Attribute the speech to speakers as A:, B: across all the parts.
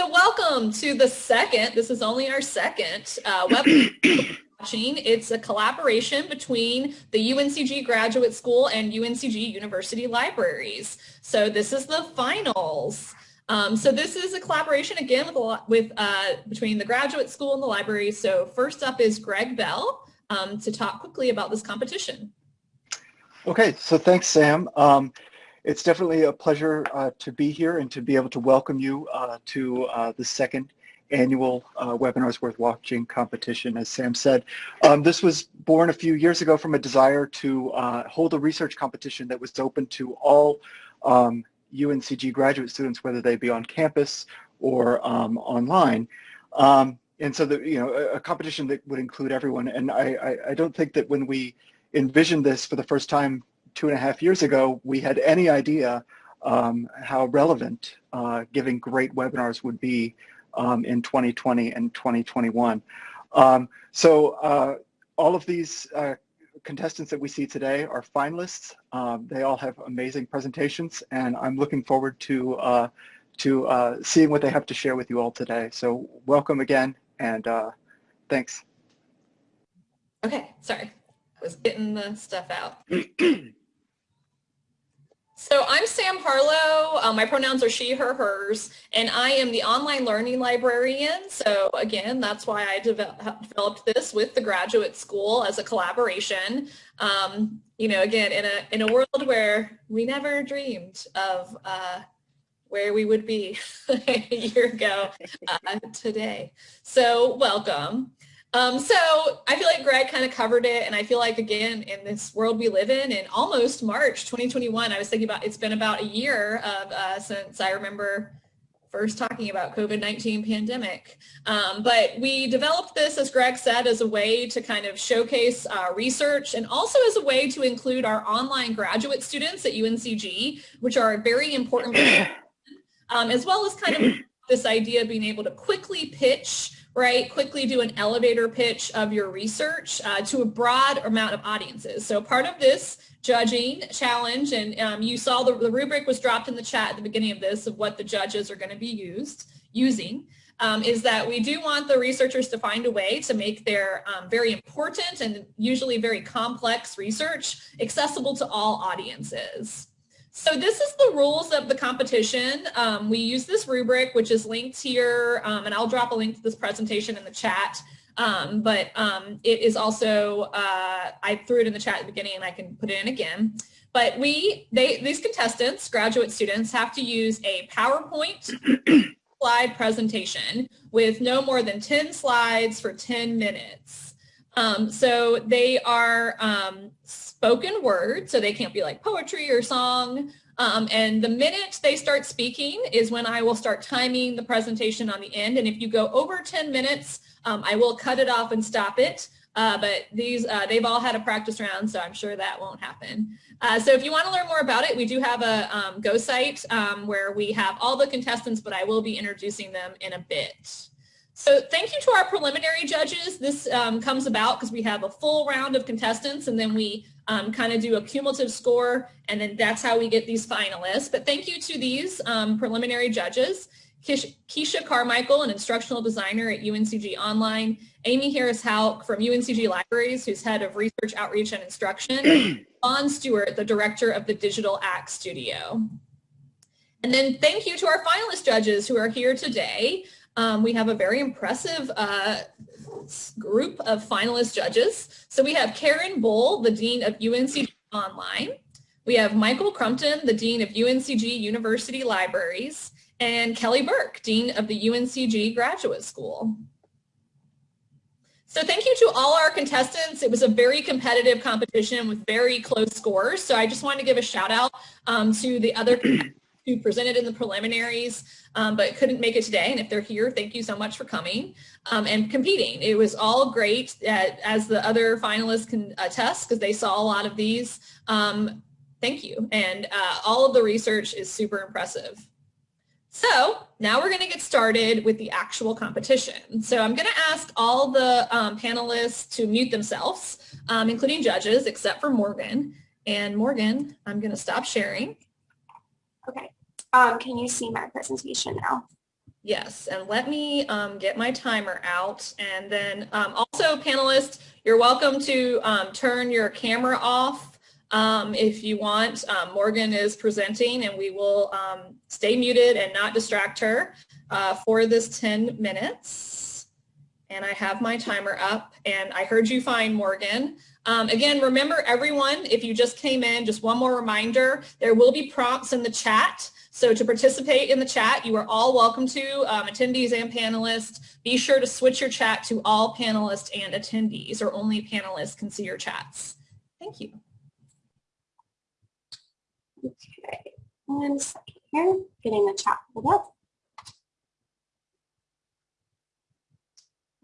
A: So welcome to the second, this is only our second uh, web watching. It's a collaboration between the UNCG Graduate School and UNCG University Libraries. So this is the finals. Um, so this is a collaboration again with, with uh, between the graduate school and the library. So first up is Greg Bell um, to talk quickly about this competition.
B: Okay, so thanks, Sam. Um, it's definitely a pleasure uh, to be here and to be able to welcome you uh, to uh, the second annual uh, Webinars Worth Watching competition, as Sam said. Um, this was born a few years ago from a desire to uh, hold a research competition that was open to all um, UNCG graduate students, whether they be on campus or um, online. Um, and so, the, you know, a, competition that would include everyone. And I, I, I don't think that when we envisioned this for the first time two and a half years ago, we had any idea um, how relevant uh, giving great webinars would be um, in 2020 and 2021. Um, so uh, all of these uh, contestants that we see today are finalists. Um, they all have amazing presentations, and I'm looking forward to uh, to uh, seeing what they have to share with you all today. So welcome again, and uh, thanks.
A: Okay, sorry. I was getting the stuff out. So I'm Sam Harlow. Um, my pronouns are she, her, hers, and I am the online learning librarian. So again, that's why I developed this with the graduate school as a collaboration. Um, you know, again, in a in a world where we never dreamed of uh, where we would be a year ago uh, today. So welcome. Um, so I feel like Greg kind of covered it, and I feel like again in this world we live in, in almost March 2021, I was thinking about it's been about a year of uh, since I remember first talking about COVID-19 pandemic. Um, but we developed this, as Greg said, as a way to kind of showcase uh, research and also as a way to include our online graduate students at UNCG, which are very important, um, as well as kind of this idea of being able to quickly pitch right, quickly do an elevator pitch of your research uh, to a broad amount of audiences. So part of this judging challenge, and um, you saw the, the, rubric was dropped in the chat at the beginning of this of what the judges are going to be used using, um, is that we do want the researchers to find a way to make their um, very important and usually very complex research accessible to all audiences. So this is the rules of the competition. Um, we use this rubric, which is linked here, um, and I'll drop a link to this presentation in the chat. Um, but um, it is also, uh, I threw it in the chat at the beginning and I can put it in again. But we, they, these contestants, graduate students, have to use a PowerPoint slide presentation with no more than 10 slides for 10 minutes. Um, so they are um, spoken word, so they can't be like poetry or song. Um, and the minute they start speaking is when I will start timing the presentation on the end. And if you go over 10 minutes, um, I will cut it off and stop it. Uh, but these, uh, they've all had a practice round, so I'm sure that won't happen. Uh, so if you want to learn more about it, we do have a um, Go site um, where we have all the contestants, but I will be introducing them in a bit. So thank you to our preliminary judges. This um, comes about because we have a full round of contestants and then we um, kind of do a cumulative score and then that's how we get these finalists. But thank you to these um, preliminary judges. Keisha Carmichael, an instructional designer at UNCG Online, Amy Harris-Houk from UNCG Libraries, who's head of research, outreach, and instruction, Vaughn Stewart, the director of the Digital Act Studio. And then thank you to our finalist judges who are here today. Um, we have a very impressive uh, group of finalist judges. So we have Karen Bull, the Dean of UNCG Online. We have Michael Crumpton, the Dean of UNCG University Libraries, and Kelly Burke, Dean of the UNCG Graduate School. So thank you to all our contestants. It was a very competitive competition with very close scores. So I just wanted to give a shout out um, to the other who presented in the preliminaries um, but couldn't make it today. And if they're here, thank you so much for coming um, and competing. It was all great at, as the other finalists can attest because they saw a lot of these. Um, thank you. And uh, all of the research is super impressive. So now we're going to get started with the actual competition. So I'm going to ask all the um, panelists to mute themselves, um, including judges, except for Morgan. And Morgan, I'm going to stop sharing.
C: Um, can you see my presentation now?
A: Yes, and let me um, get my timer out. And then um, also panelists, you're welcome to um, turn your camera off um, if you want. Um, Morgan is presenting and we will um, stay muted and not distract her uh, for this 10 minutes. And I have my timer up and I heard you fine, Morgan. again, remember everyone, if you just came in, just one more reminder, there will be prompts in the chat. So to participate in the chat, you are all welcome to, um, attendees and panelists. Be sure to switch your chat to all panelists and attendees, or only panelists can see your chats. Thank you.
C: Okay, one second here, getting the chat pulled up.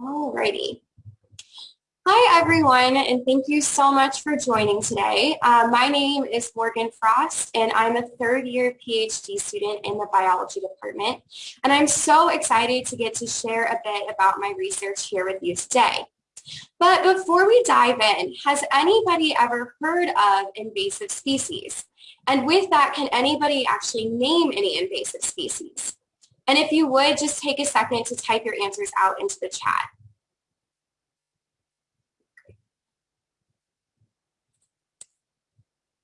C: Alrighty. Hi, everyone, and thank you so much for joining today. Uh, my name is Morgan Frost, and I'm a third-year PhD student in the biology department, and I'm so excited to get to share a bit about my research here with you today. But before we dive in, has anybody ever heard of invasive species? And with that, can anybody actually name any invasive species? And if you would, just take a second to type your answers out into the chat.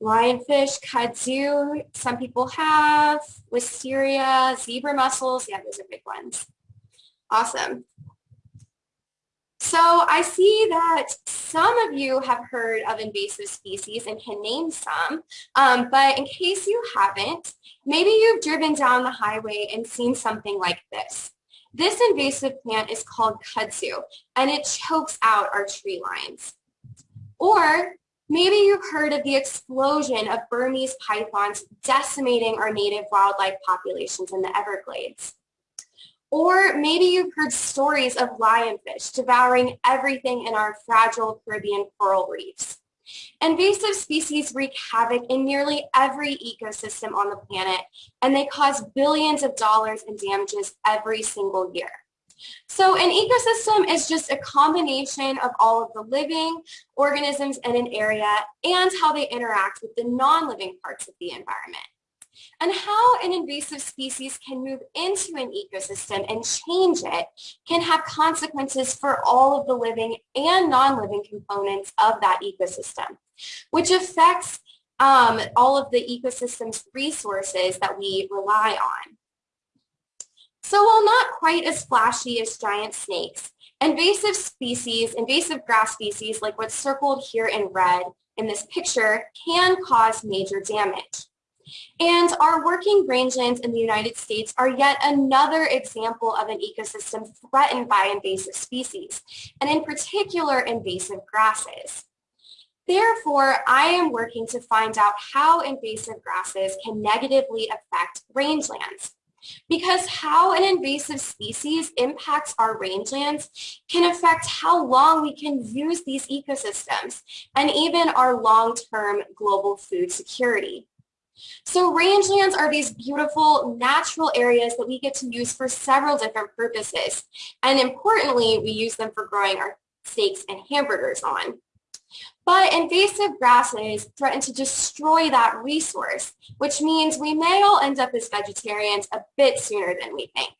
C: Lionfish, kudzu, some people have, wisteria, zebra mussels. Yeah, those are big ones. Awesome. So I see that some of you have heard of invasive species and can name some, um, but in case you haven't, maybe you've driven down the highway and seen something like this. This invasive plant is called kudzu, and it chokes out our tree lines. Or Maybe you've heard of the explosion of Burmese pythons decimating our native wildlife populations in the Everglades. Or maybe you've heard stories of lionfish devouring everything in our fragile Caribbean coral reefs. Invasive species wreak havoc in nearly every ecosystem on the planet, and they cause billions of dollars in damages every single year. So an ecosystem is just a combination of all of the living organisms in an area and how they interact with the non-living parts of the environment. And how an invasive species can move into an ecosystem and change it can have consequences for all of the living and non-living components of that ecosystem, which affects um, all of the ecosystem's resources that we rely on. So while not quite as flashy as giant snakes, invasive species, invasive grass species like what's circled here in red in this picture can cause major damage. And our working rangelands in the United States are yet another example of an ecosystem threatened by invasive species, and in particular invasive grasses. Therefore, I am working to find out how invasive grasses can negatively affect rangelands. Because how an invasive species impacts our rangelands can affect how long we can use these ecosystems and even our long-term global food security. So rangelands are these beautiful natural areas that we get to use for several different purposes. And importantly, we use them for growing our steaks and hamburgers on. But invasive grasses threaten to destroy that resource, which means we may all end up as vegetarians a bit sooner than we think.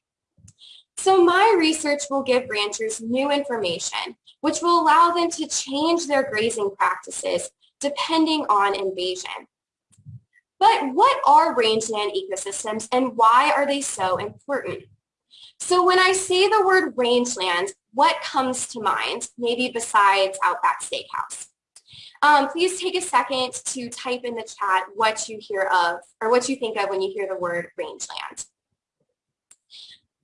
C: So my research will give ranchers new information, which will allow them to change their grazing practices depending on invasion. But what are rangeland ecosystems and why are they so important? So when I say the word rangeland, what comes to mind, maybe besides Outback Steakhouse? Um, please take a second to type in the chat what you hear of or what you think of when you hear the word rangeland.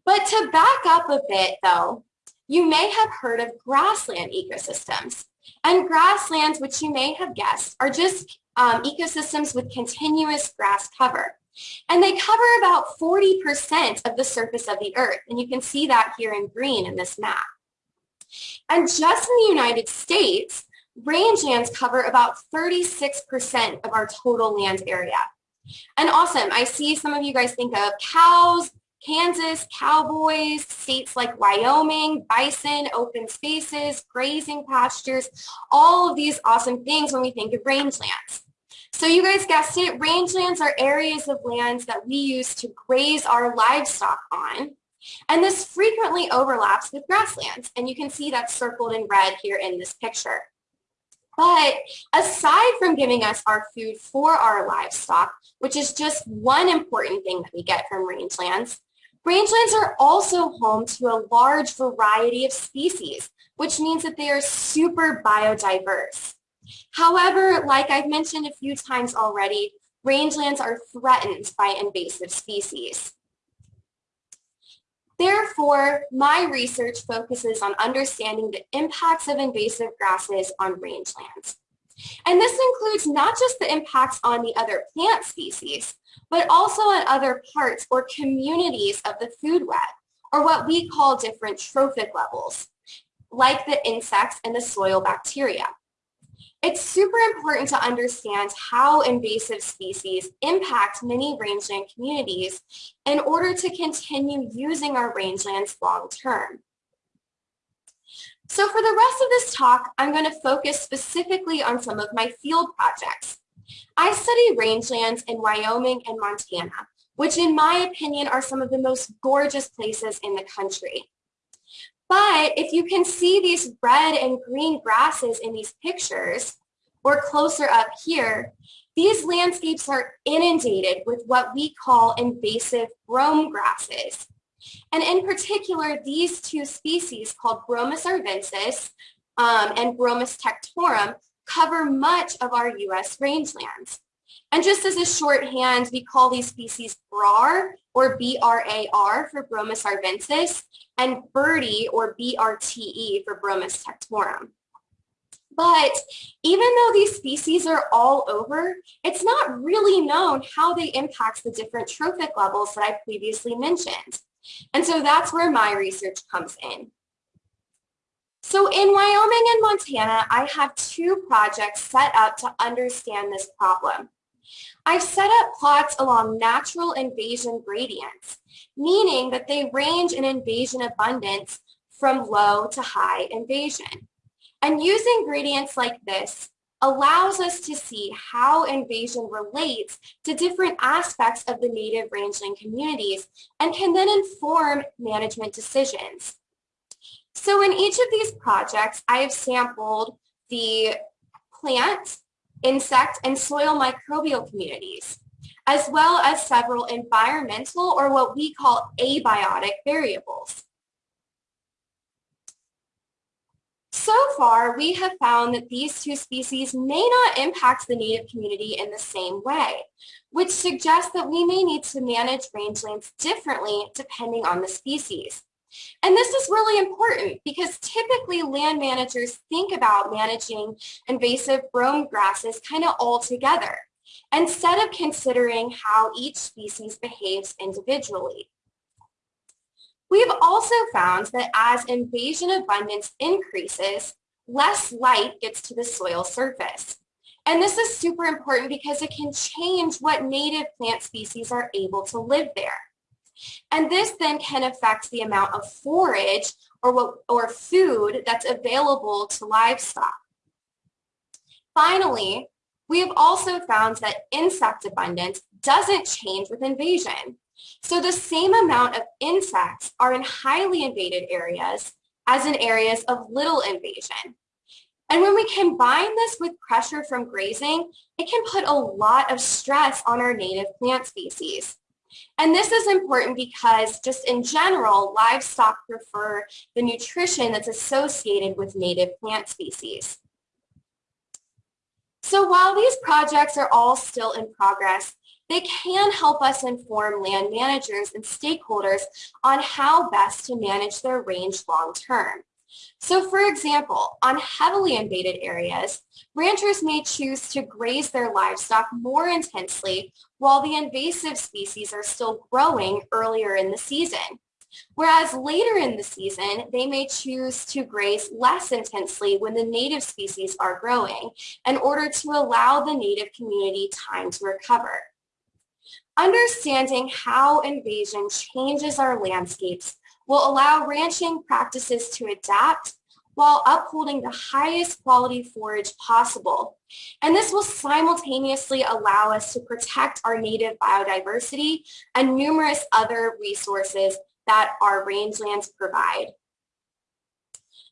C: But to back up a bit though, you may have heard of grassland ecosystems. And grasslands, which you may have guessed, are just um, ecosystems with continuous grass cover. And they cover about 40% of the surface of the earth. And you can see that here in green in this map. And just in the United States, rangelands cover about 36% of our total land area. And awesome, I see some of you guys think of cows, Kansas, cowboys, states like Wyoming, bison, open spaces, grazing pastures, all of these awesome things when we think of rangelands. So you guys guessed it, rangelands are areas of lands that we use to graze our livestock on. And this frequently overlaps with grasslands, and you can see that's circled in red here in this picture. But aside from giving us our food for our livestock, which is just one important thing that we get from rangelands, rangelands are also home to a large variety of species, which means that they are super biodiverse. However, like I've mentioned a few times already, rangelands are threatened by invasive species. Therefore, my research focuses on understanding the impacts of invasive grasses on rangelands. And this includes not just the impacts on the other plant species, but also on other parts or communities of the food web, or what we call different trophic levels, like the insects and the soil bacteria. It's super important to understand how invasive species impact many rangeland communities in order to continue using our rangelands long term. So for the rest of this talk, I'm going to focus specifically on some of my field projects. I study rangelands in Wyoming and Montana, which in my opinion are some of the most gorgeous places in the country. But if you can see these red and green grasses in these pictures, or closer up here, these landscapes are inundated with what we call invasive brome grasses. And in particular, these two species called Bromus arvensis um, and Bromus tectorum cover much of our U.S. rangelands. And just as a shorthand, we call these species BRAR or B-R-A-R for Bromus arvensis and BRTE or B-R-T-E for Bromus tectorum. But even though these species are all over, it's not really known how they impact the different trophic levels that I previously mentioned. And so that's where my research comes in. So in Wyoming and Montana, I have two projects set up to understand this problem. I've set up plots along natural invasion gradients, meaning that they range in invasion abundance from low to high invasion. And using gradients like this allows us to see how invasion relates to different aspects of the native rangeland communities and can then inform management decisions. So in each of these projects, I have sampled the plant, insect, and soil microbial communities, as well as several environmental or what we call abiotic variables. So far, we have found that these two species may not impact the native community in the same way, which suggests that we may need to manage rangelands differently depending on the species. And this is really important because typically land managers think about managing invasive brome grasses kind of all together instead of considering how each species behaves individually. We've also found that as invasion abundance increases, less light gets to the soil surface. And this is super important because it can change what native plant species are able to live there. And this then can affect the amount of forage or, what, or food that's available to livestock. Finally, we have also found that insect abundance doesn't change with invasion. So the same amount of insects are in highly invaded areas as in areas of little invasion. And when we combine this with pressure from grazing, it can put a lot of stress on our native plant species. And this is important because just in general, livestock prefer the nutrition that's associated with native plant species. So while these projects are all still in progress, they can help us inform land managers and stakeholders on how best to manage their range long term. So for example, on heavily invaded areas, ranchers may choose to graze their livestock more intensely while the invasive species are still growing earlier in the season. Whereas later in the season, they may choose to graze less intensely when the native species are growing in order to allow the native community time to recover. Understanding how invasion changes our landscapes will allow ranching practices to adapt while upholding the highest quality forage possible. And this will simultaneously allow us to protect our native biodiversity and numerous other resources that our rangelands provide.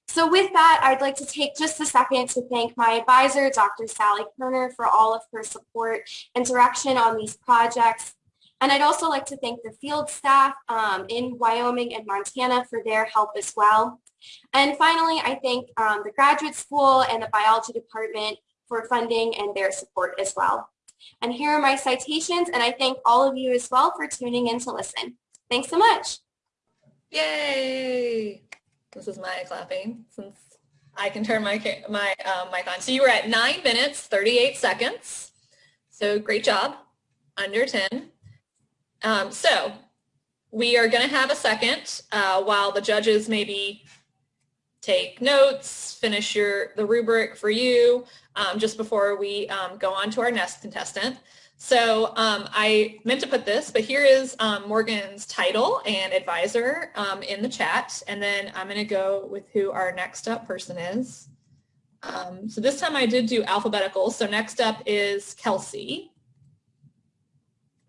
C: So with that, I'd like to take just a second to thank my advisor, Dr. Sally Koerner, for all of her support and direction on these projects. And I'd also like to thank the field staff um, in Wyoming and Montana for their help as well. And finally, I thank um, the graduate school and the biology department for funding and their support as well. And here are my citations, and I thank all of you as well for tuning in to listen. Thanks so much.
A: Yay! This is my clapping since I can turn my my um, mic on. So you were at 9 minutes, 38 seconds. So great job, under 10. Um, so we are going to have a second uh, while the judges maybe take notes, finish your the rubric for you um, just before we um, go on to our next contestant. So um, I meant to put this, but here is um, Morgan's title and advisor um, in the chat. And then I'm going to go with who our next up person is. So this time I did do alphabetical. So next up is Kelsey.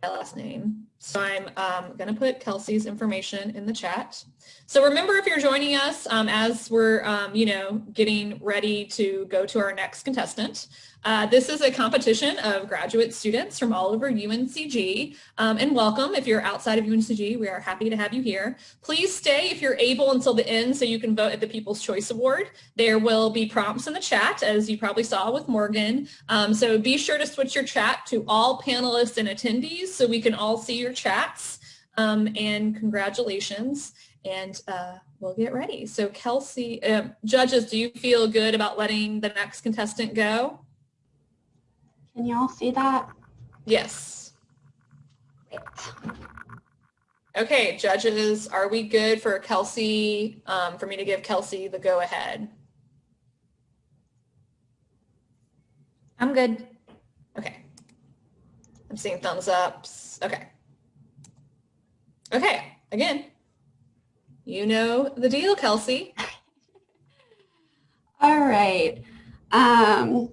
A: My last name. So I'm um, going to put Kelsey's information in the chat. So remember if you're joining us um, as we're, um, you know, getting ready to go to our next contestant, uh, this is a competition of graduate students from all over UNCG. Um, and welcome if you're outside of UNCG. We are happy to have you here. Please stay if you're able until the end so you can vote at the People's Choice Award. There will be prompts in the chat as you probably saw with Morgan. Um, so be sure to switch your chat to all panelists and attendees so we can all see your chats. Um, and congratulations and uh, we'll get ready. So Kelsey, uh, judges, do you feel good about letting the next contestant go?
D: Can y'all see that?
A: Yes. Great. Okay, judges, are we good for Kelsey, um, for me to give Kelsey the go ahead?
D: I'm good.
A: Okay. I'm seeing thumbs ups. Okay. Okay, again, you know the deal, Kelsey.
D: All right. Um,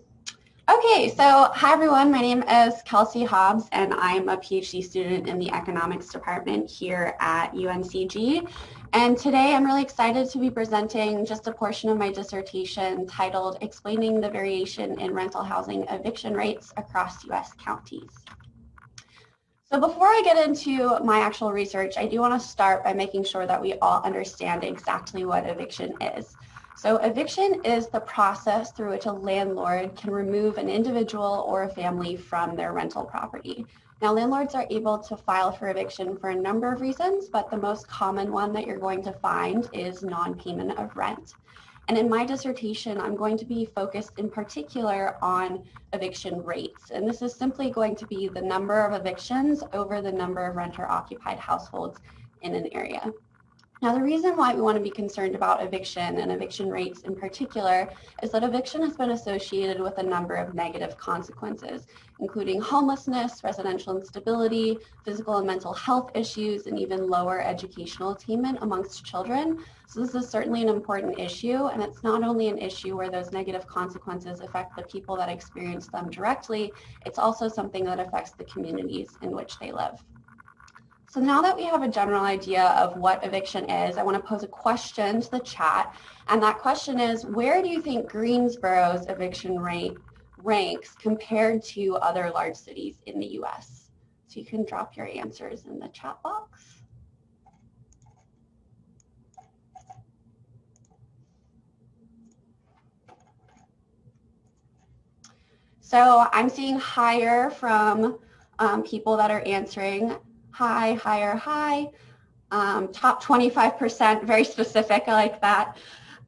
D: Okay, so hi everyone. My name is Kelsey Hobbs and I'm a PhD student in the economics department here at UNCG. And today I'm really excited to be presenting just a portion of my dissertation titled Explaining the Variation in Rental Housing Eviction Rates Across US Counties. So before I get into my actual research, I do want to start by making sure that we all understand exactly what eviction is. So eviction is the process through which a landlord can remove an individual or a family from their rental property. Now landlords are able to file for eviction for a number of reasons, but the most common one that you're going to find is non-payment of rent. And in my dissertation, I'm going to be focused in particular on eviction rates. And this is simply going to be the number of evictions over the number of renter occupied households in an area. Now, the reason why we want to be concerned about eviction and eviction rates in particular is that eviction has been associated with a number of negative consequences, including homelessness, residential instability, physical and mental health issues, and even lower educational attainment amongst children. So this is certainly an important issue, and it's not only an issue where those negative consequences affect the people that experience them directly, it's also something that affects the communities in which they live. So now that we have a general idea of what eviction is, I want to pose a question to the chat. And that question is, where do you think Greensboro's eviction rate ranks compared to other large cities in the US? So you can drop your answers in the chat box. So I'm seeing higher from um, people that are answering high, higher, high, um, top 25%, very specific, I like that.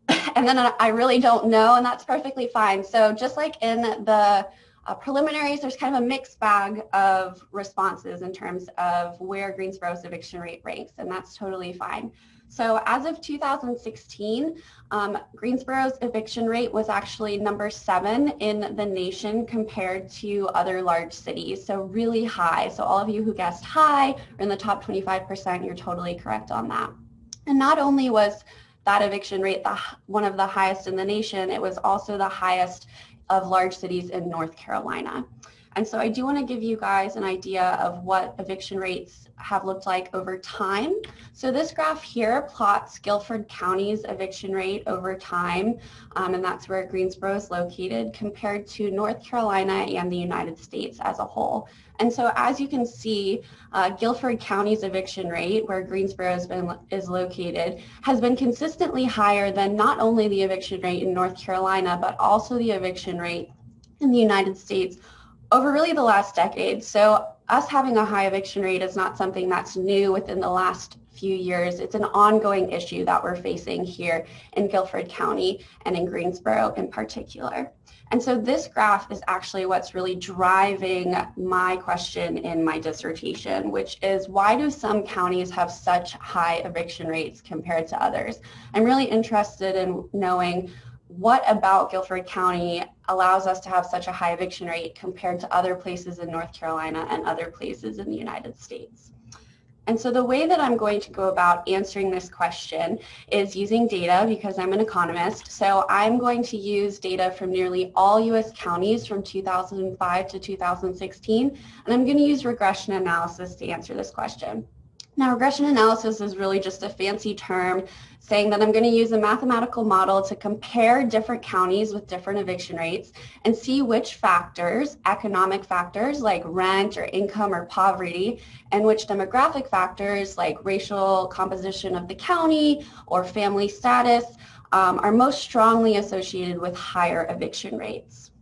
D: And then I really don't know, and that's perfectly fine. So just like in the uh, preliminaries, there's kind of a mixed bag of responses in terms of where Greensboro's eviction rate ranks, and that's totally fine. So as of 2016, um, Greensboro's eviction rate was actually number seven in the nation compared to other large cities, so really high. So all of you who guessed high are in the top 25%, you're totally correct on that. And not only was that eviction rate the, one of the highest in the nation, it was also the highest of large cities in North Carolina. And so I do want to give you guys an idea of what eviction rates have looked like over time. So this graph here plots Guilford County's eviction rate over time, um, and that's where Greensboro is located, compared to North Carolina and the United States as a whole. And so as you can see, uh, Guilford County's eviction rate, where Greensboro has been, is located, has been consistently higher than not only the eviction rate in North Carolina, but also the eviction rate in the United States over really the last decade. So us having a high eviction rate is not something that's new within the last few years. It's an ongoing issue that we're facing here in Guilford County and in Greensboro in particular. And so this graph is actually what's really driving my question in my dissertation, which is why do some counties have such high eviction rates compared to others? I'm really interested in knowing what about Guilford County allows us to have such a high eviction rate compared to other places in North Carolina and other places in the United States. And so the way that I'm going to go about answering this question is using data because I'm an economist. So I'm going to use data from nearly all US counties from 2005 to 2016, and I'm going to use regression analysis to answer this question. Now, regression analysis is really just a fancy term saying that I'm going to use a mathematical model to compare different counties with different eviction rates and see which factors, economic factors like rent or income or poverty, and which demographic factors like racial composition of the county or family status um, are most strongly associated with higher eviction rates.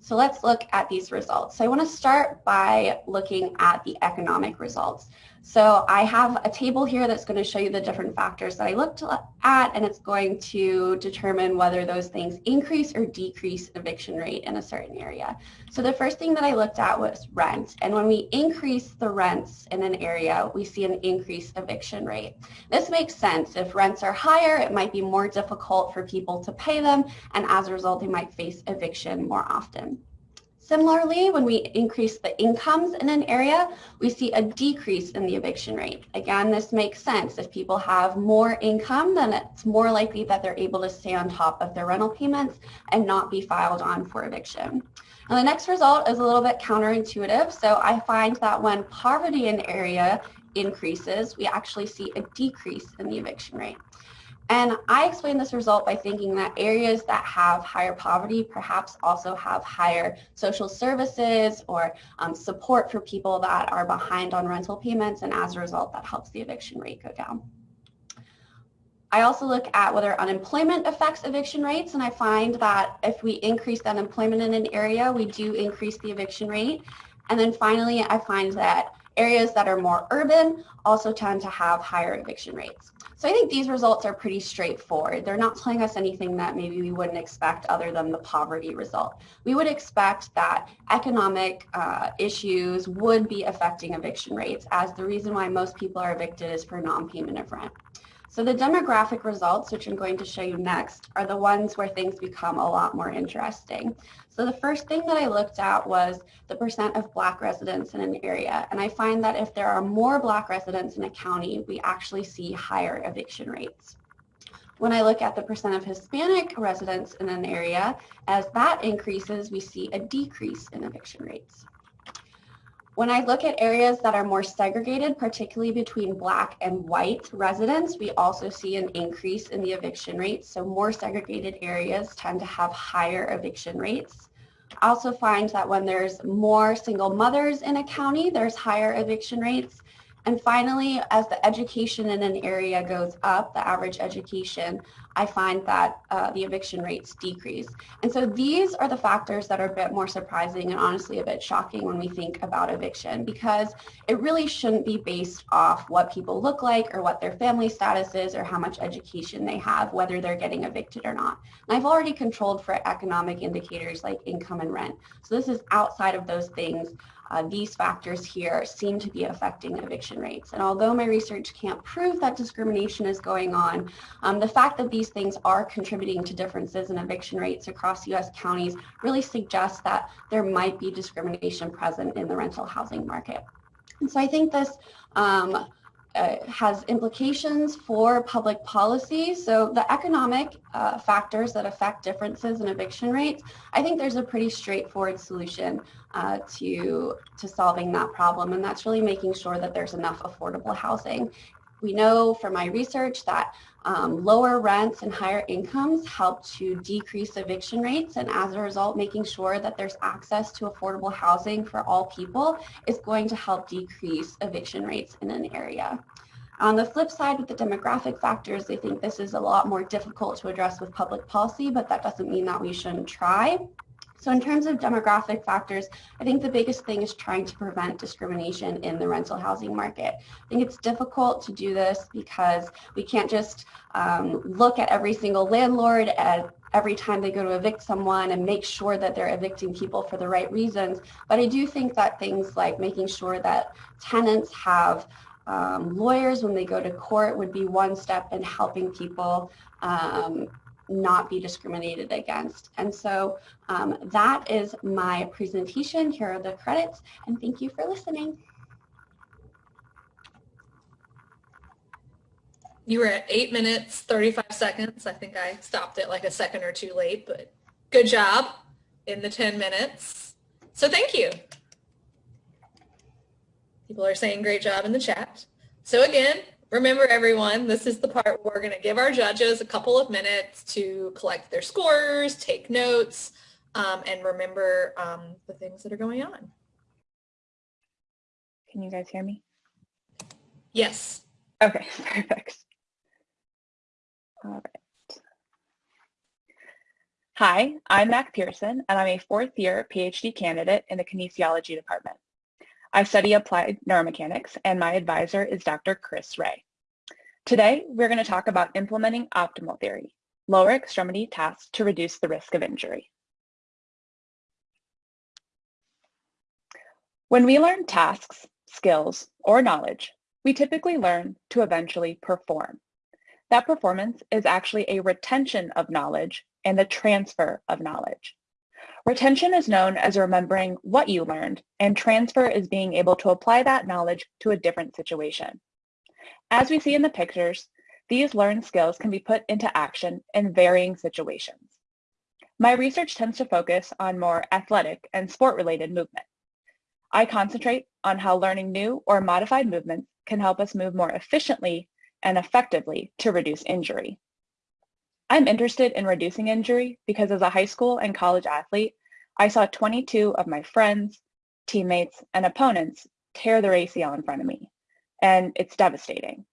D: So let's look at these results. So I want to start by looking at the economic results. So I have a table here that's going to show you the different factors that I looked at, and it's going to determine whether those things increase or decrease eviction rate in a certain area. So the first thing that I looked at was rent. And when we increase the rents in an area, we see an increased eviction rate. This makes sense. If rents are higher, it might be more difficult for people to pay them, and as a result, they might face eviction more often. Similarly, when we increase the incomes in an area, we see a decrease in the eviction rate. Again, this makes sense. If people have more income, then it's more likely that they're able to stay on top of their rental payments and not be filed on for eviction. And the next result is a little bit counterintuitive. So I find that when poverty in an area increases, we actually see a decrease in the eviction rate. And I explain this result by thinking that areas that have higher poverty perhaps also have higher social services or um, support for people that are behind on rental payments. And as a result, that helps the eviction rate go down. I also look at whether unemployment affects eviction rates, and I find that if we increase unemployment in an area, we do increase the eviction rate. And then finally, I find that areas that are more urban also tend to have higher eviction rates. So I think these results are pretty straightforward. They're not telling us anything that maybe we wouldn't expect other than the poverty result. We would expect that economic uh, issues would be affecting eviction rates as the reason why most people are evicted is for non-payment of rent. So the demographic results, which I'm going to show you next, are the ones where things become a lot more interesting. So the first thing that I looked at was the percent of black residents in an area. And I find that if there are more black residents in a county, we actually see higher eviction rates. When I look at the percent of Hispanic residents in an area, as that increases, we see a decrease in eviction rates. When I look at areas that are more segregated, particularly between black and white residents, we also see an increase in the eviction rates. So more segregated areas tend to have higher eviction rates. I also find that when there's more single mothers in a county, there's higher eviction rates. And finally, as the education in an area goes up, the average education, I find that uh, the eviction rates decrease. And so these are the factors that are a bit more surprising and honestly a bit shocking when we think about eviction because it really shouldn't be based off what people look like or what their family status is or how much education they have, whether they're getting evicted or not. And I've already controlled for economic indicators like income and rent. So this is outside of those things uh, these factors here seem to be affecting eviction rates. And although my research can't prove that discrimination is going on, um, the fact that these things are contributing to differences in eviction rates across U.S. counties really suggests that there might be discrimination present in the rental housing market. And so I think this um, uh, has implications for public policy. So the economic uh, factors that affect differences in eviction rates, I think there's a pretty straightforward solution uh, to, to solving that problem. And that's really making sure that there's enough affordable housing. We know from my research that um, lower rents and higher incomes help to decrease eviction rates and as a result making sure that there's access to affordable housing for all people is going to help decrease eviction rates in an area. On the flip side with the demographic factors, I think this is a lot more difficult to address with public policy, but that doesn't mean that we shouldn't try. So in terms of demographic factors, I think the biggest thing is trying to prevent discrimination in the rental housing market. I think it's difficult to do this because we can't just um, look at every single landlord at every time they go to evict someone and make sure that they're evicting people for the right reasons. But I do think that things like making sure that tenants have um, lawyers when they go to court would be one step in helping people um, not be discriminated against. And so um, that is my presentation. Here are the credits and thank you for listening.
A: You were at eight minutes, 35 seconds. I think I stopped it like a second or two late, but good job in the 10 minutes. So thank you. People are saying great job in the chat. So again, Remember everyone, this is the part where we're going to give our judges a couple of minutes to collect their scores, take notes, um, and remember um, the things that are going on.
E: Can you guys hear me?
A: Yes.
E: Okay, perfect. All right. Hi, I'm Mac Pearson, and I'm a fourth year PhD candidate in the kinesiology department. I study applied neuromechanics and my advisor is Dr. Chris Rhea. Today, we're going to talk about implementing optimal theory, lower extremity tasks to reduce the risk of injury. When we learn tasks, skills, or knowledge, we typically learn to eventually perform. That performance is actually a retention of knowledge and the transfer of knowledge. Retention is known as remembering what you learned, and transfer is being able to apply that knowledge to a different situation. As we see in the pictures, these learned skills can be put into action in varying situations. My research tends to focus on more athletic and sport-related movement. I concentrate on how learning new or modified movements can help us move more efficiently and effectively to reduce injury. I'm interested in reducing injury because as a high school and college athlete, I saw 22 of my friends, teammates, and opponents tear their ACL in front of me, and it's devastating.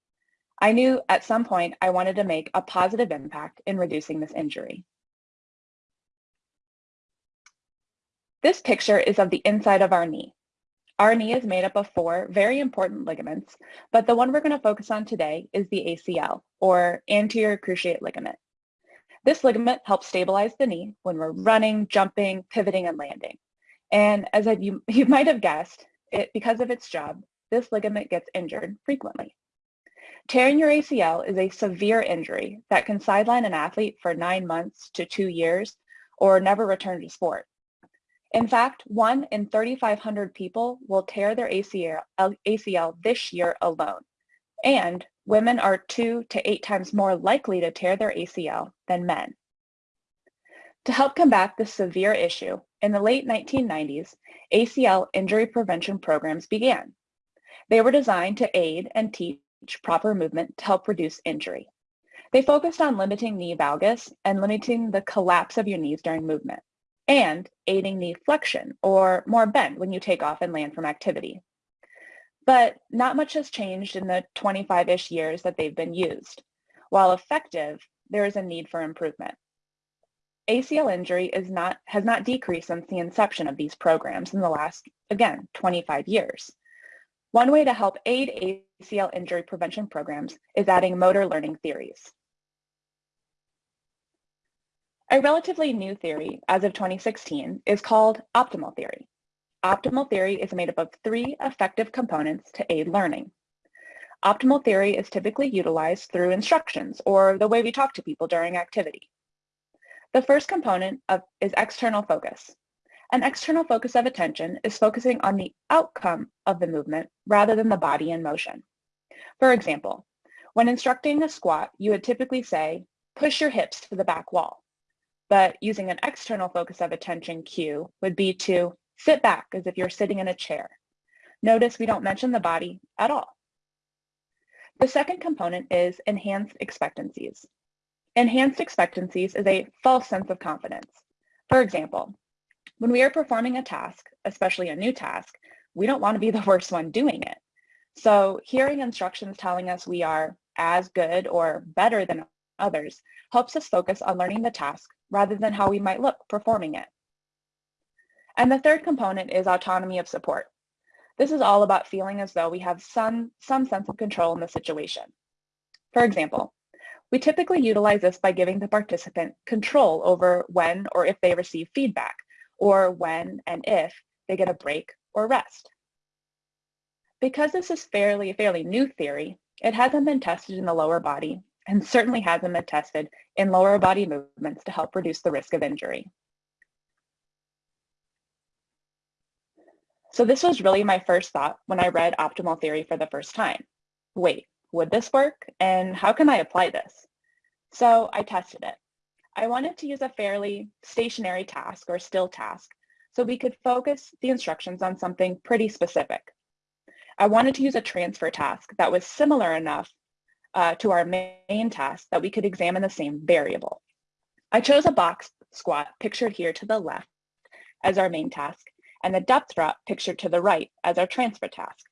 E: I knew at some point I wanted to make a positive impact in reducing this injury. This picture is of the inside of our knee. Our knee is made up of four very important ligaments, but the one we're going to focus on today is the ACL, or anterior cruciate ligament. This ligament helps stabilize the knee when we're running, jumping, pivoting, and landing. And as I, you, you might have guessed, it, because of its job, this ligament gets injured frequently. Tearing your ACL is a severe injury that can sideline an athlete for nine months to two years or never return to sport. In fact, one in 3,500 people will tear their ACL, ACL this year alone. And women are two to eight times more likely to tear their ACL than men. To help combat this severe issue, in the late 1990s, ACL injury prevention programs began. They were designed to aid and teach proper movement to help reduce injury. They focused on limiting knee valgus and limiting the collapse of your knees during movement, and aiding knee flexion or more bend when you take off and land from activity. But not much has changed in the 25-ish years that they've been used. While effective, there is a need for improvement. ACL injury not, has not decreased since the inception of these programs in the last, again, 25 years. One way to help aid ACL injury prevention programs is adding motor learning theories. A relatively new theory, as of 2016, is called optimal theory. Optimal theory is made up of three effective components to aid learning. Optimal theory is typically utilized through instructions or the way we talk to people during activity. The first component of, is external focus. An external focus of attention is focusing on the outcome of the movement rather than the body in motion. For example, when instructing a squat, you would typically say, push your hips to the back wall. But using an external focus of attention cue would be to sit back as if you're sitting in a chair. Notice we don't mention the body at all. The second component is enhanced expectancies. Enhanced expectancies is a false sense of confidence. For example, when we are performing a task, especially a new task, we don't want to be the worst one doing it. So hearing instructions telling us we are as good or better than others helps us focus on learning the task rather than how we might look performing it. And the third component is autonomy of support. This is all about feeling as though we have some, some sense of control in the situation. For example, we typically utilize this by giving the participant control over when or if they receive feedback, or when and if they get a break or rest. Because this is fairly, fairly new theory, it hasn't been tested in the lower body and certainly hasn't been tested in lower body movements to help reduce the risk of injury. So this was really my first thought when I read optimal theory for the first time. Wait, would this work? And how can I apply this? So I tested it. I wanted to use a fairly stationary task or still task so we could focus the instructions on something pretty specific. I wanted to use a transfer task that was similar enough uh, to our main task that we could examine the same variable. I chose a box squat pictured here to the left as our main task and the depth drop pictured to the right as our transfer task.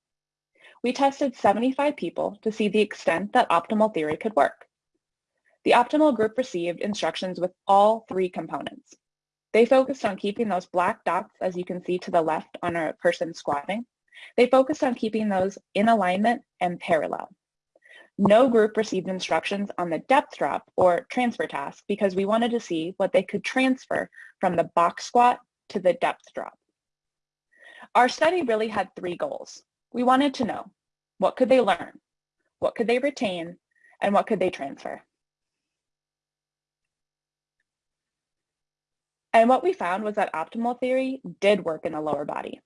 E: We tested 75 people to see the extent that optimal theory could work. The optimal group received instructions with all three components. They focused on keeping those black dots, as you can see to the left on a person squatting. They focused on keeping those in alignment and parallel. No group received instructions on the depth drop or transfer task because we wanted to see what they could transfer from the box squat to the depth drop. Our study really had three goals. We wanted to know what could they learn, what could they retain, and what could they transfer. And what we found was that optimal theory did work in the lower body.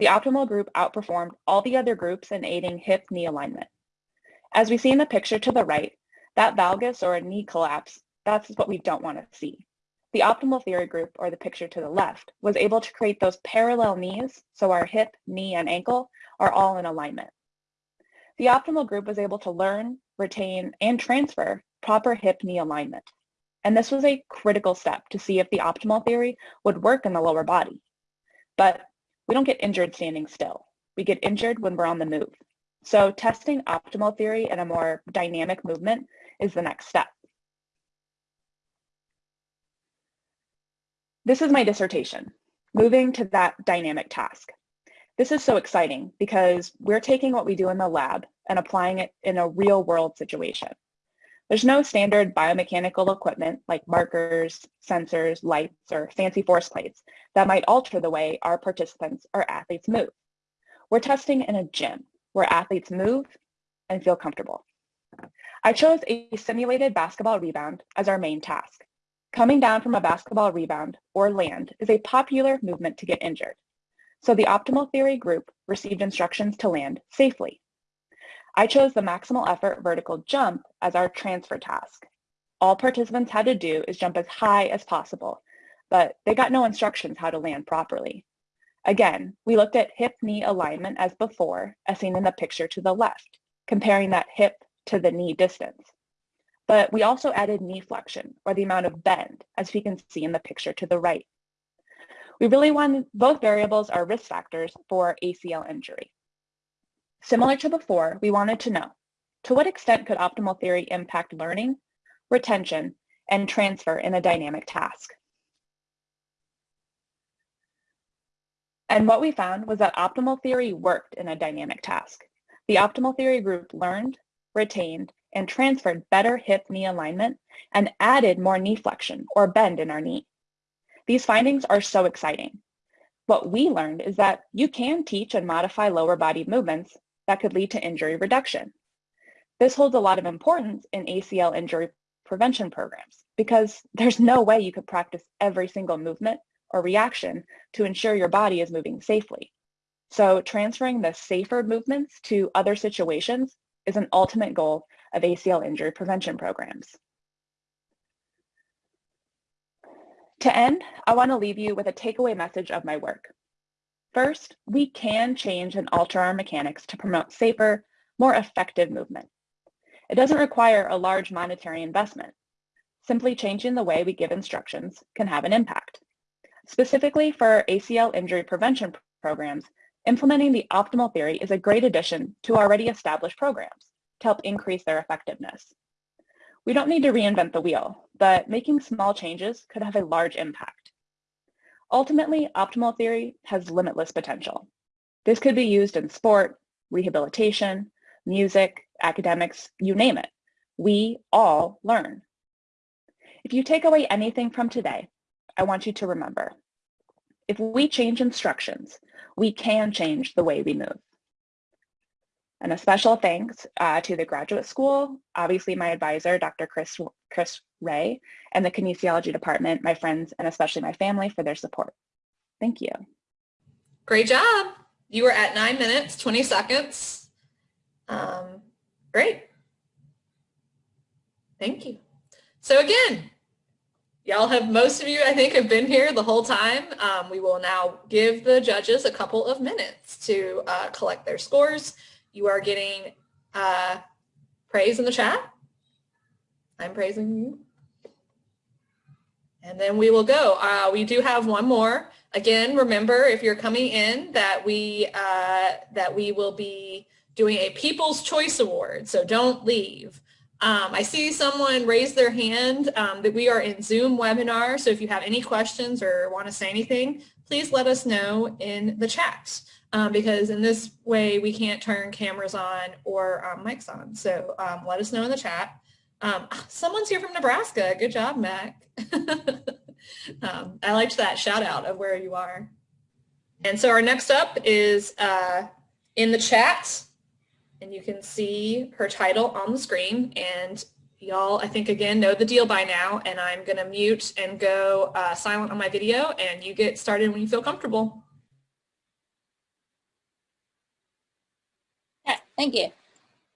E: The optimal group outperformed all the other groups in aiding hip-knee alignment. As we see in the picture to the right, that valgus or knee collapse, that's what we don't want to see. The optimal theory group, or the picture to the left, was able to create those parallel knees, so our hip, knee, and ankle are all in alignment. The optimal group was able to learn, retain, and transfer proper hip-knee alignment. And this was a critical step to see if the optimal theory would work in the lower body. But we don't get injured standing still. We get injured when we're on the move. So testing optimal theory in a more dynamic movement is the next step. This is my dissertation, moving to that dynamic task. This is so exciting because we're taking what we do in the lab and applying it in a real world situation. There's no standard biomechanical equipment like markers, sensors, lights, or fancy force plates that might alter the way our participants or athletes move. We're testing in a gym where athletes move and feel comfortable. I chose a simulated basketball rebound as our main task. Coming down from a basketball rebound or land is a popular movement to get injured. So the optimal theory group received instructions to land safely. I chose the maximal effort vertical jump as our transfer task. All participants had to do is jump as high as possible, but they got no instructions how to land properly. Again, we looked at hip-knee alignment as before, as seen in the picture to the left, comparing that hip to the knee distance. But we also added knee flexion, or the amount of bend, as we can see in the picture to the right. We really wanted both variables are risk factors for ACL injury. Similar to before, we wanted to know, to what extent could optimal theory impact learning, retention, and transfer in a dynamic task? And what we found was that optimal theory worked in a dynamic task. The optimal theory group learned, retained, and transferred better hip-knee alignment and added more knee flexion or bend in our knee. These findings are so exciting. What we learned is that you can teach and modify lower body movements that could lead to injury reduction. This holds a lot of importance in ACL injury prevention programs because there's no way you could practice every single movement or reaction to ensure your body is moving safely. So transferring the safer movements to other situations is an ultimate goal of ACL injury prevention programs. To end, I want to leave you with a takeaway message of my work. First, we can change and alter our mechanics to promote safer, more effective movement. It doesn't require a large monetary investment. Simply changing the way we give instructions can have an impact. Specifically for ACL injury prevention programs, implementing the optimal theory is a great addition to already established programs to help increase their effectiveness. We don't need to reinvent the wheel, but making small changes could have a large impact. Ultimately, optimal theory has limitless potential. This could be used in sport, rehabilitation, music, academics, you name it. We all learn. If you take away anything from today, I want you to remember, if we change instructions, we can change the way we move. And a special thanks uh, to the graduate school, obviously my advisor, Dr. Chris, Chris Rhea, and the kinesiology department, my friends, and especially my family for their support. Thank you.
A: Great job. You were at nine minutes, 20 seconds. Um, great. Thank you. So again, y'all have, most of you, I think, have been here the whole time. Um, we will now give the judges a couple of minutes to uh, collect their scores. You are getting uh, praise in the chat. I'm praising you. And then we will go. Uh, we do have one more. Again, remember if you're coming in that we uh, that we will be doing a People's Choice Award. So don't leave. Um, I see someone raise their hand um, that we are in Zoom webinar. So if you have any questions or want to say anything, please let us know in the chat um, because in this way we can't turn cameras on or um, mics on. So um, let us know in the chat. Um, someone's here from Nebraska. Good job, Mac. I liked that shout out of where you are. And so our next up is uh, in the chat and you can see her title on the screen and y'all I think again know the deal by now and I'm gonna mute and go uh, silent on my video and you get started when you feel comfortable.
F: Yeah, thank you.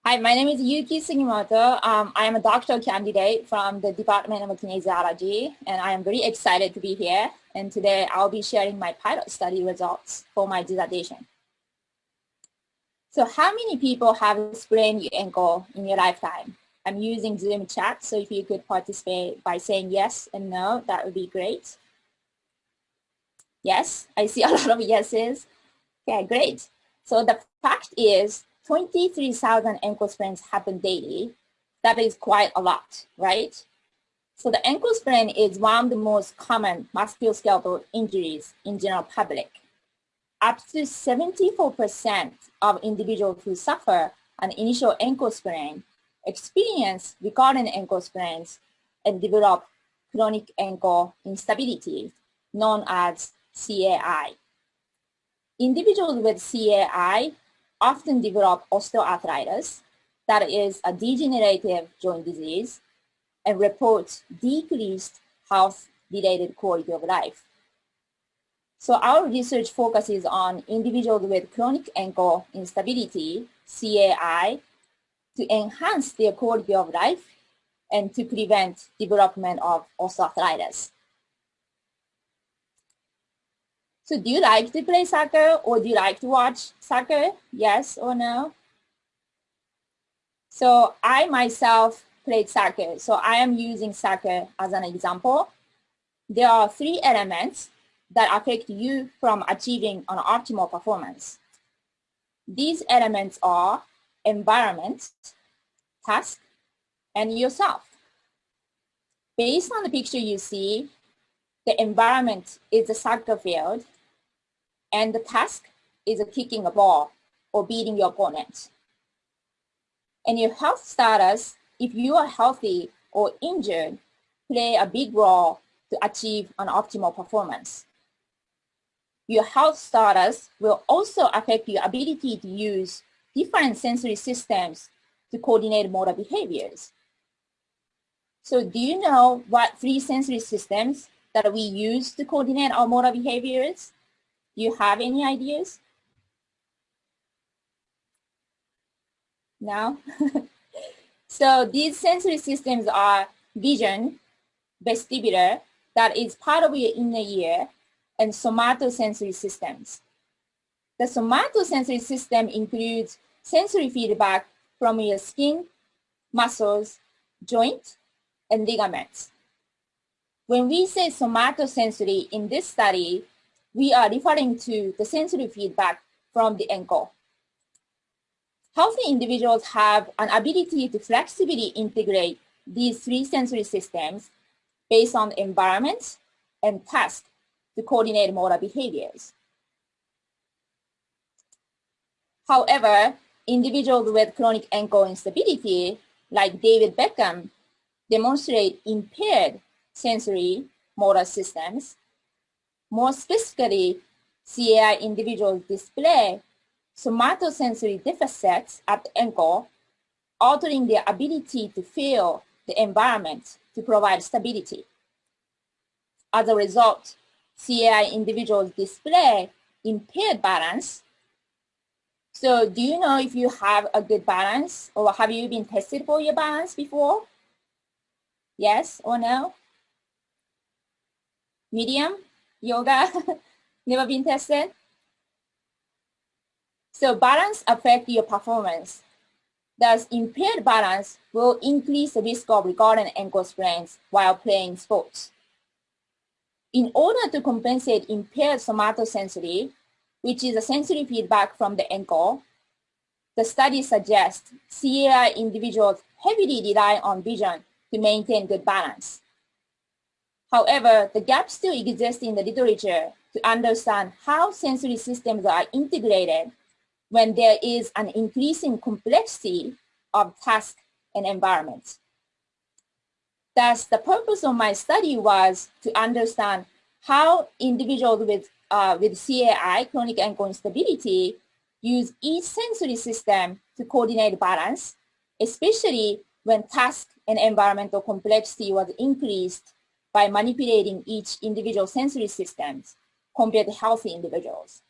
F: Hi, my name is Yuki Sugimoto. Um, I am a doctoral candidate from the Department of Kinesiology and I am very excited to be here and today I'll be sharing my pilot study results for my dissertation. So how many people have sprained your ankle in your lifetime? I'm using Zoom chat, so if you could participate by saying yes and no, that would be great. Yes, I see a lot of yeses. Okay, great. So the fact is 23,000 ankle sprains happen daily. That is quite a lot, right? So the ankle sprain is one of the most common musculoskeletal injuries in general public up to 74% of individuals who suffer an initial ankle sprain experience recurrent ankle sprains and develop chronic ankle instability, known as CAI. Individuals with CAI often develop osteoarthritis, that is a degenerative joint disease, and report decreased health-related quality of life. So our research focuses on individuals with chronic ankle instability, CAI, to enhance their quality of life and to prevent development of osteoarthritis. So do you like to play soccer or do you like to watch soccer? Yes or no? So I myself played soccer. So I am using soccer as an example. There are three elements that affect you from achieving an optimal performance. These elements are environment, task, and yourself. Based on the picture you see, the environment is a soccer field, and the task is kicking a ball or beating your opponent. And your health status, if you are healthy or injured, play a big role to achieve an optimal performance. Your health status will also affect your ability to use different sensory systems to coordinate motor behaviors. So do you know what three sensory systems that we use to coordinate our motor behaviors? Do you have any ideas? now. so these sensory systems are vision, vestibular, that is part of your inner ear, and somatosensory systems. The somatosensory system includes sensory feedback from your skin, muscles, joint, and ligaments. When we say somatosensory in this study, we are referring to the sensory feedback from the ankle. Healthy individuals have an ability to flexibly integrate these three sensory systems based on environment and task to coordinate motor behaviors. However, individuals with chronic ankle instability, like David Beckham, demonstrate impaired sensory motor systems. More specifically, CAI individuals display somatosensory deficits at the ankle, altering their ability to feel the environment to provide stability. As a result, CAI individuals display impaired balance. So do you know if you have a good balance or have you been tested for your balance before? Yes or no? Medium? Yoga? Never been tested? So balance affect your performance. Thus, impaired balance will increase the risk of recurrent ankle sprains while playing sports. In order to compensate impaired somatosensory, which is a sensory feedback from the ankle, the study suggests CAI individuals heavily rely on vision to maintain good balance. However, the gap still exists in the literature to understand how sensory systems are integrated when there is an increasing complexity of task and environment. Thus, the purpose of my study was to understand how individuals with, uh, with CAI, chronic ankle instability, use each sensory system to coordinate balance, especially when task and environmental complexity was increased by manipulating each individual sensory systems compared to healthy individuals.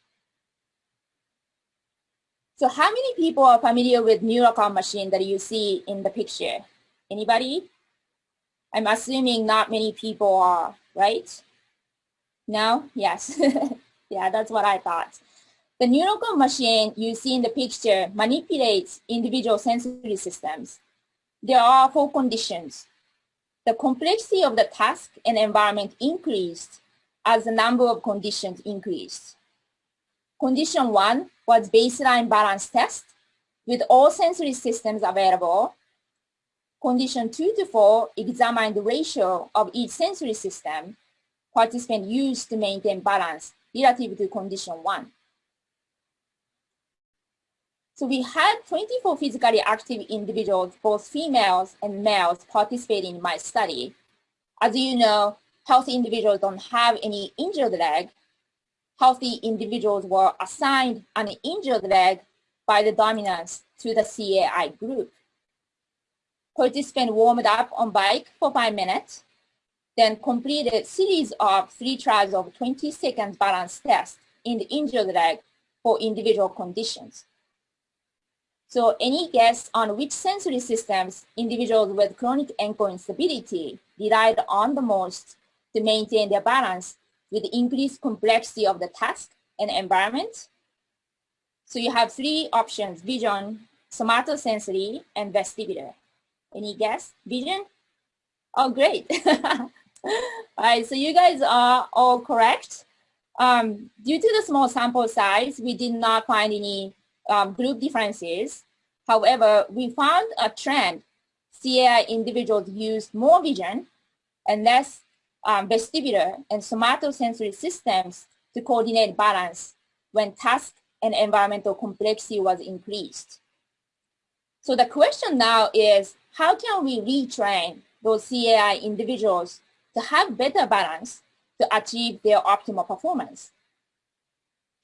F: So how many people are familiar with NeuroCom machine that you see in the picture? Anybody? I'm assuming not many people are, right? No? Yes. yeah, that's what I thought. The NeuroCom machine you see in the picture manipulates individual sensory systems. There are four conditions. The complexity of the task and environment increased as the number of conditions increased. Condition one was baseline balance test with all sensory systems available. Condition two to four examined the ratio of each sensory system participant used to maintain balance relative to condition one. So we had 24 physically active individuals, both females and males, participating in my study. As you know, healthy individuals don't have any injured leg, healthy individuals were assigned an injured leg by the dominance to the CAI group. Participants warmed up on bike for five minutes, then completed series of three tries of 20 seconds balance test in the injured leg for individual conditions. So any guess on which sensory systems individuals with chronic ankle instability relied on the most to maintain their balance with the increased complexity of the task and environment. So you have three options, vision, somatosensory, and vestibular. Any guess? Vision? Oh, great. all right, so you guys are all correct. Um, due to the small sample size, we did not find any um, group differences. However, we found a trend. CAI individuals used more vision and less um, vestibular and somatosensory systems to coordinate balance when task and environmental complexity was increased. So the question now is, how can we retrain those CAI individuals to have better balance to achieve their optimal performance?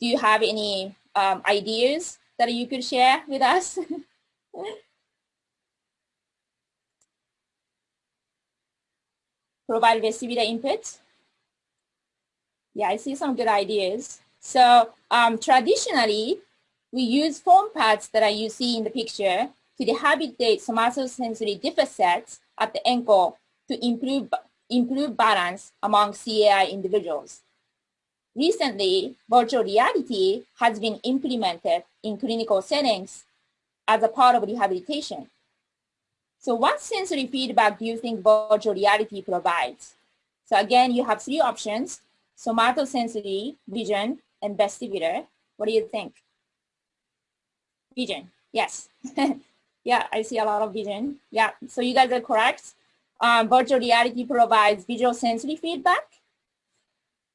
F: Do you have any um, ideas that you could share with us? provide vestibular input. Yeah, I see some good ideas. So um, traditionally, we use foam pads that are you see in the picture to rehabilitate somatosensory deficits at the ankle to improve, improve balance among CAI individuals. Recently, virtual reality has been implemented in clinical settings as a part of rehabilitation. So what sensory feedback do you think virtual reality provides? So again, you have three options, somatosensory, vision, and vestibular. What do you think? Vision, yes. yeah, I see a lot of vision. Yeah, so you guys are correct. Um, virtual reality provides visual sensory feedback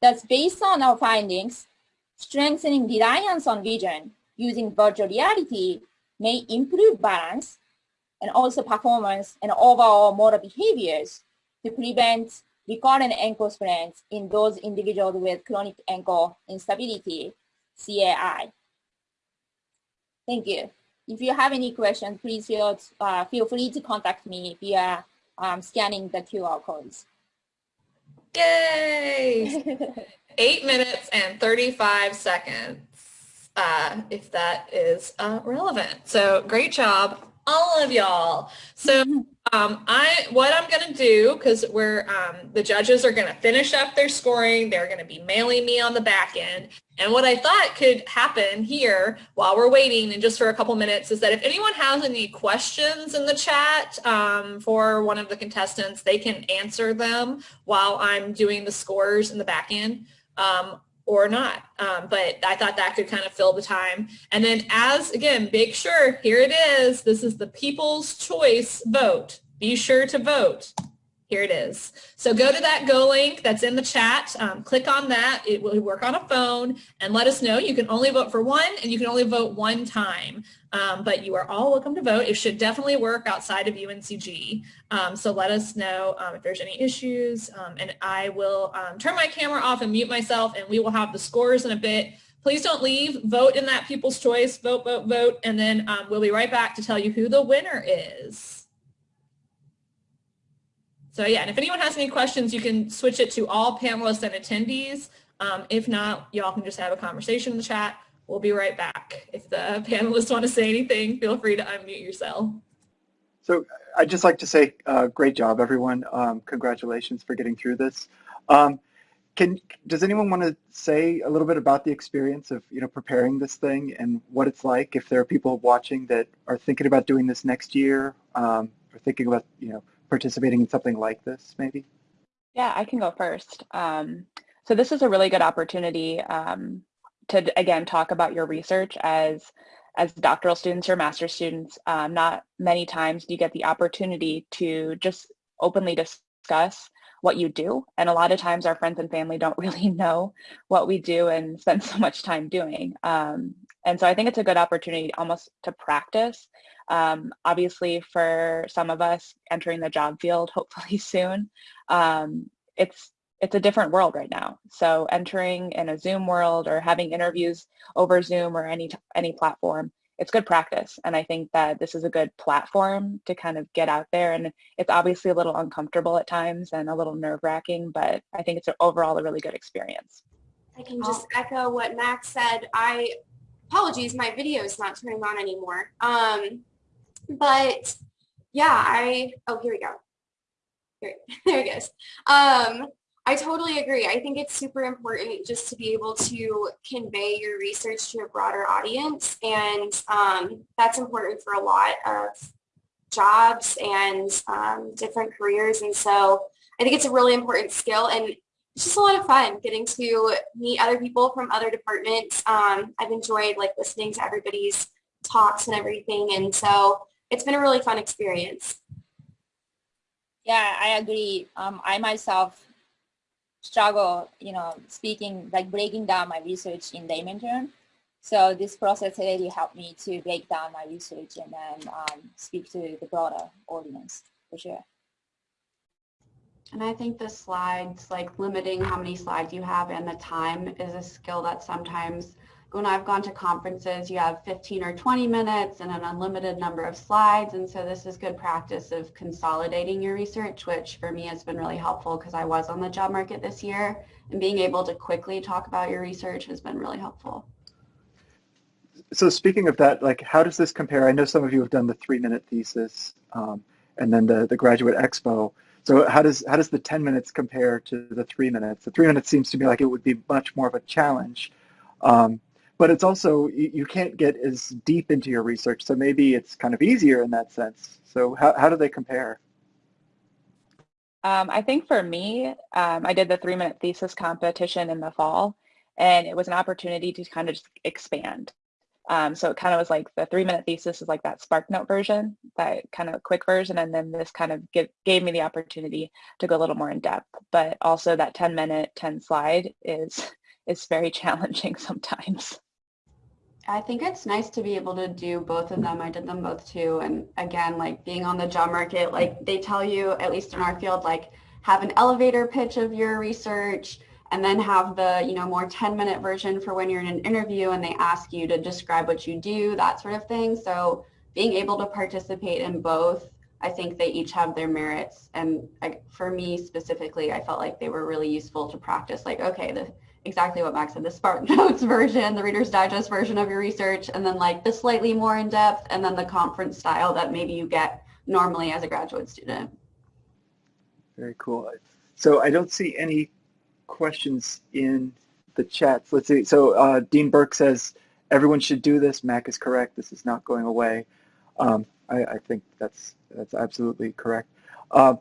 F: Thus, based on our findings, strengthening reliance on vision using virtual reality may improve balance and also performance and overall motor behaviors to prevent recurrent ankle sprains in those individuals with chronic ankle instability, CAI. Thank you. If you have any questions, please feel, uh, feel free to contact me via um, scanning the QR codes.
A: Yay! Eight minutes and 35 seconds, uh, if that is uh, relevant. So great job, all of y'all. So um, I, what I'm going to do, because we're, um, the judges are going to finish up their scoring. They're going to be mailing me on the back end. And what I thought could happen here while we're waiting and just for a couple minutes is that if anyone has any questions in the chat um, for one of the contestants, they can answer them while I'm doing the scores in the back end. Um, or not. Um, but I thought that could kind of fill the time. And then as, again, make sure, here it is. This is the people's choice vote. Be sure to vote. Here it is. So go to that Go link that's in the chat. Um, click on that. It will work on a phone and let us know. You can only vote for one and you can only vote one time. Um, but you are all welcome to vote. It should definitely work outside of UNCG. Um, so let us know um, if there's any issues. Um, and I will um, turn my camera off and mute myself and we will have the scores in a bit. Please don't leave. Vote in that people's choice. Vote, vote, vote. And then we'll be right back to tell you who the winner is. So yeah, and if anyone has any questions, you can switch it to all panelists and attendees. Um, if not, y'all can just have a conversation in the chat. We'll be right back. If the panelists want to say anything, feel free to unmute yourself.
B: So I'd just like to say uh, great job, everyone. Um, congratulations for getting through this. Um, can does anyone want to say a little bit about the experience of you know preparing this thing and what it's like if there are people watching that are thinking about doing this next year um, or thinking about you know participating in something like this, maybe?
E: Yeah, I can go first. Um, so this is a really good opportunity um, to, again, talk about your research as as doctoral students or master's students. Um, not many times do you get the opportunity to just openly discuss what you do. And a lot of times our friends and family don't really know what we do and spend so much time doing. Um, and so I think it's a good opportunity almost to practice um, obviously, for some of us entering the job field, hopefully soon, um, it's it's a different world right now. So entering in a Zoom world or having interviews over Zoom or any any platform, it's good practice. And I think that this is a good platform to kind of get out there. And it's obviously a little uncomfortable at times and a little nerve wracking, but I think it's overall a really good experience.
C: I can just echo what Max said. I apologies, my video is not turning on anymore. Um, but yeah, I, oh, here we go. Here, there it goes. Um, I totally agree. I think it's super important just to be able to convey your research to a broader audience. And um, that's important for a lot of jobs and um, different careers. And so I think it's a really important skill and it's just a lot of fun getting to meet other people from other departments. Um, I've enjoyed like listening to everybody's talks and everything. And so it's been a really fun experience.
F: Yeah, I agree. Um, I myself struggle, you know, speaking, like breaking down my research in layman terms. So this process really helped me to break down my research and then um, speak to the broader audience for sure.
D: And I think the slides, like limiting how many slides you have and the time is a skill that sometimes when I've gone to conferences, you have 15 or 20 minutes and an unlimited number of slides. And so this is good practice of consolidating your research, which for me has been really helpful because I was on the job market this year and being able to quickly talk about your research has been really helpful.
B: so speaking of that, like, how does this compare? I know some of you have done the three-minute thesis um, and then the, the graduate expo. So how does how does the 10 minutes compare to the three minutes? The three minutes seems to me like it would be much more of a challenge. Um, but it's also, you, you, can't get as deep into your research, so maybe it's kind of easier in that sense. So how, how do they compare?
E: Um, I think for me, um, I did the three-minute thesis competition in the fall, and it was an opportunity to kind of just expand. Um, so it kind of was like the three minute thesis is like that SparkNote version, that kind of quick version. And then this kind of give, gave me the opportunity to go a little more in depth. But also that 10 minute, 10 slide is, is very challenging sometimes.
D: I think it's nice to be able to do both of them. I did them both too. And again, like being on the job market, like they tell you, at least in our field, like have an elevator pitch of your research, and then have the you know more 10 minute version for when you're in an interview and they ask you to describe what you do that sort of thing so being able to participate in both i think they each have their merits and I, for me specifically i felt like they were really useful to practice like okay the exactly what max said the spark notes version the reader's digest version of your research and then like the slightly more in depth and then the conference style that maybe you get normally as a graduate student
B: very cool so i don't see any questions in the chat. Let's see. So uh, Dean Burke says, everyone should do this. Mac is correct. This is not going away. Um, I, I, think that's that's absolutely correct. Uh,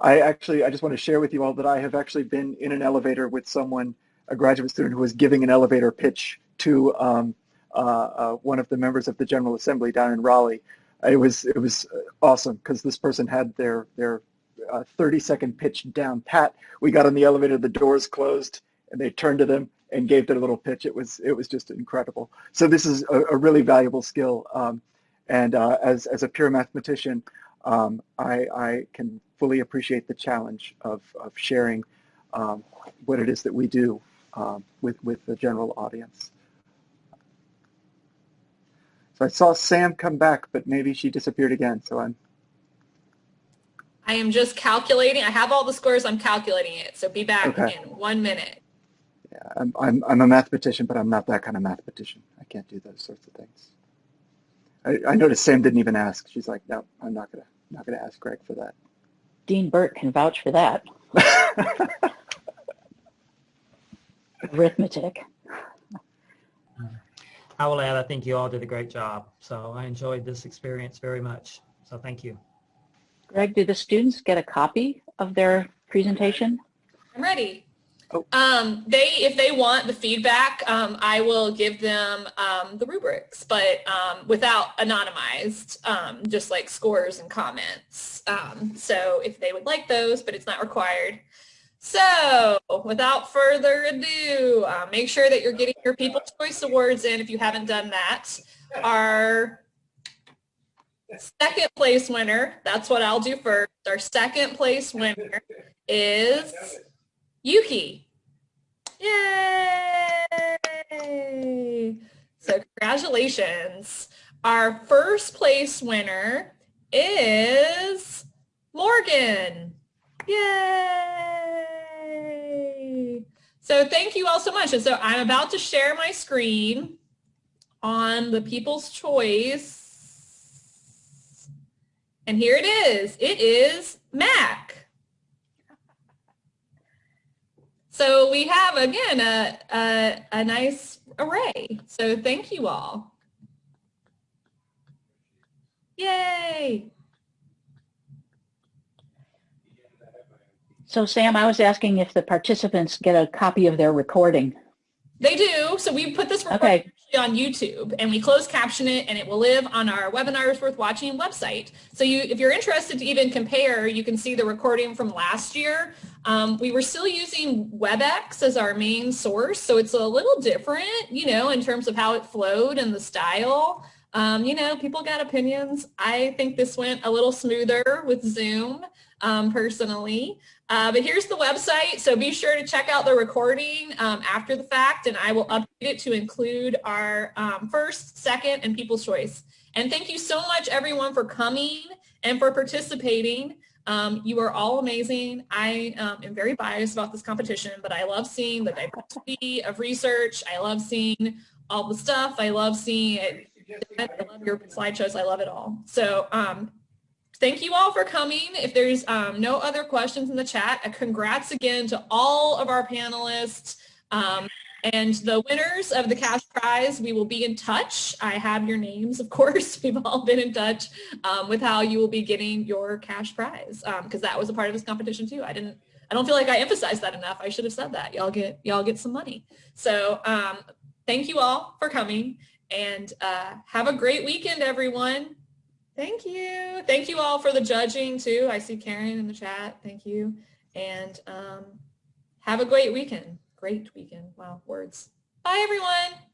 B: I actually, I just want to share with you all that I have actually been in an elevator with someone, a graduate student who was giving an elevator pitch to um, uh, uh one of the members of the General Assembly down in Raleigh. It was it was awesome because this person had their their a 30 second pitch down pat. We got on the elevator, the doors closed, and they turned to them and gave their little pitch. It was it was just incredible. So this is a, a really valuable skill. Um, and uh, as as a pure mathematician, um, I, I can fully appreciate the challenge of of sharing um, what it is that we do um, with with the general audience. So I saw Sam come back, but maybe she disappeared again. So I'm
A: I am just calculating. I have all the scores. I'm calculating it. So be back okay. in one minute.
B: Yeah, I'm, I'm, I'm a mathematician, but I'm not that kind of mathematician. I can't do those sorts of things. I, I noticed Sam didn't even ask. She's like, no, I'm not gonna not gonna ask Greg for that.
G: Dean Burke can vouch for that. Arithmetic.
H: I will add, I think you all did a great job. So I enjoyed this experience very much. So thank you.
G: Greg, do the students get a copy of their presentation?
A: I'm ready. Oh. Um, they, if they want the feedback, um, I will give them um, the rubrics, but um, without anonymized, um, just like scores and comments. Um, so if they would like those, but it's not required. So without further ado, uh, make sure that you're getting your People's Choice Awards in if you haven't done that. Our Second place winner, that's what I'll do first. Our second place winner is Yuki. Yay! So congratulations. Our first place winner is Morgan. Yay! So thank you all so much. And so I'm about to share my screen on the People's Choice and here it is. It is Mac. So we have, again, a, a, a nice array. So thank you all. Yay.
G: So Sam, I was asking if the participants get a copy of their recording.
A: They do. So we put this recording okay on YouTube and we closed caption it and it will live on our webinars worth watching website. So you, if you're interested to even compare, you can see the recording from last year. Um, we were still using WebEx as our main source. So it's a little different, you know, in terms of how it flowed and the style. Um, you know, people got opinions. I think this went a little smoother with Zoom um, personally. Uh, but here's the website, so be sure to check out the recording um, after the fact, and I will update it to include our um, first, second, and People's Choice. And thank you so much, everyone, for coming and for participating. Um, you are all amazing. I um, am very biased about this competition, but I love seeing the diversity of research. I love seeing all the stuff. I love seeing it. I love your slideshows. I love it all. So um, thank you all for coming. If there's um, no other questions in the chat, congrats again to all of our panelists. Um, and the winners of the cash prize, we will be in touch. I have your names, of course. We've all been in touch um, with how you will be getting your cash prize because um, that was a part of this competition too. I didn't, I don't feel like I emphasized that enough. I should have said that. Y'all get, y'all get some money. So um, thank you all for coming and uh, have a great weekend, everyone. Thank you. Thank you all for the judging too. I see Karen in the chat. Thank you. And um, have a great weekend great weekend. Wow, words. Bye, everyone.